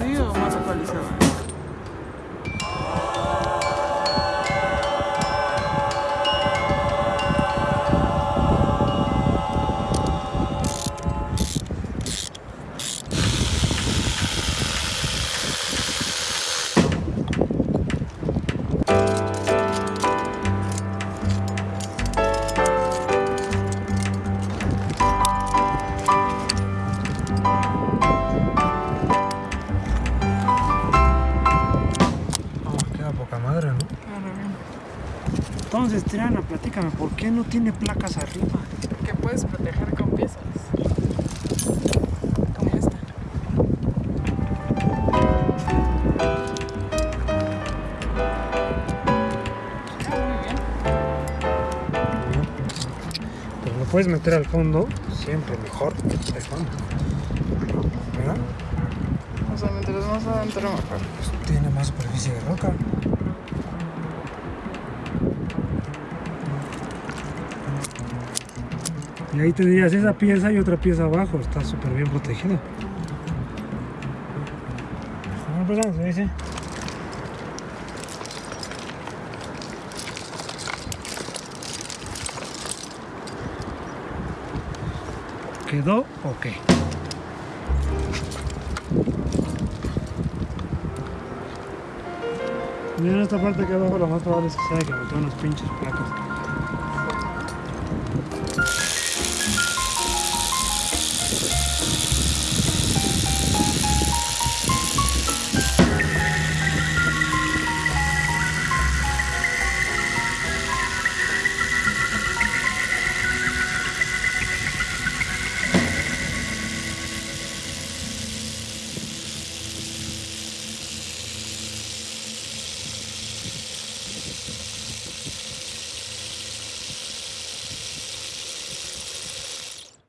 梅はまだかりじゃ Entonces, Triana, platícame, ¿por qué no tiene placas arriba? Que puedes proteger con piezas. Como esta. Muy bien. Pero lo puedes meter al fondo, siempre mejor. Ahí vamos. ¿Verdad? O sea, mientras más adentro mejor. Pues tiene más superficie de roca. Y ahí tendrías esa pieza y otra pieza abajo, está súper bien dice. ¿Quedó o qué? Miren esta parte que abajo, lo más probable es que sea que boté unos pinches placas.